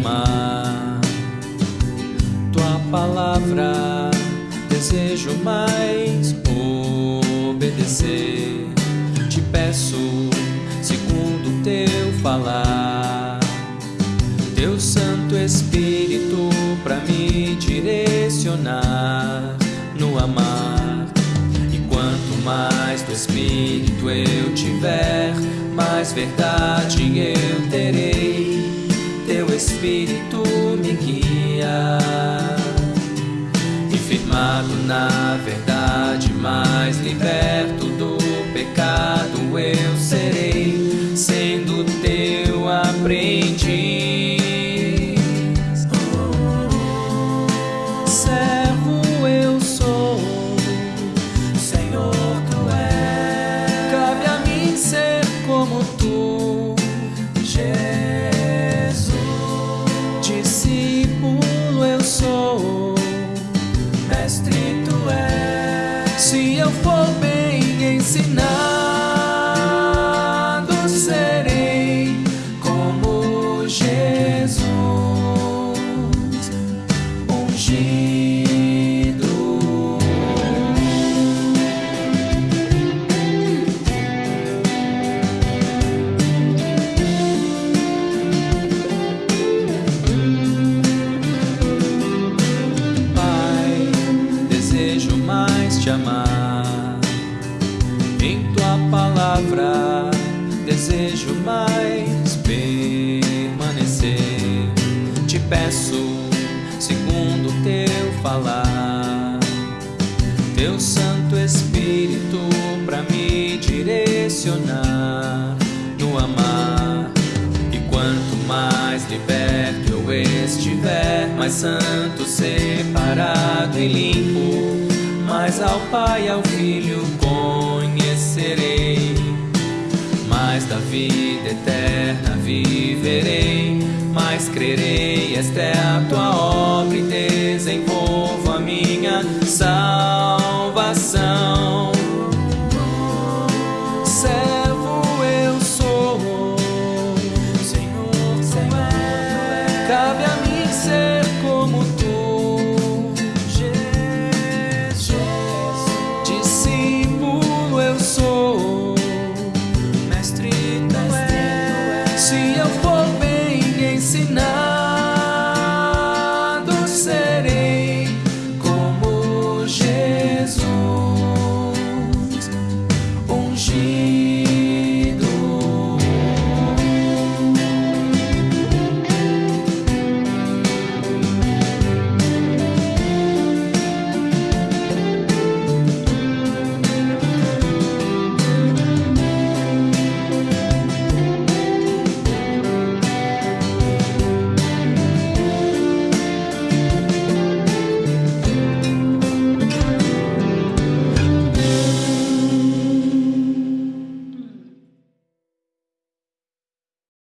amar. Tua palavra desejo mais obedecer. Te peço segundo teu falar. Teu Santo Espírito para me direcionar no amar. E quanto mais do Espírito eu tiver, mais verdade eu terei. Espírito me guia. Firmado na verdade, mais liberto Discípulo eu sou mestre tu és. Se eu for bem ensinado, palavra, desejo mais permanecer. Te peço, segundo teu falar, teu Santo Espírito para me direcionar no amar. E quanto mais liberto eu estiver, mais santo, separado e limpo, mais ao Pai ao Filho vida eterna viverei, mas crerei, esta é a tua obra e desenvolvo a minha salvação.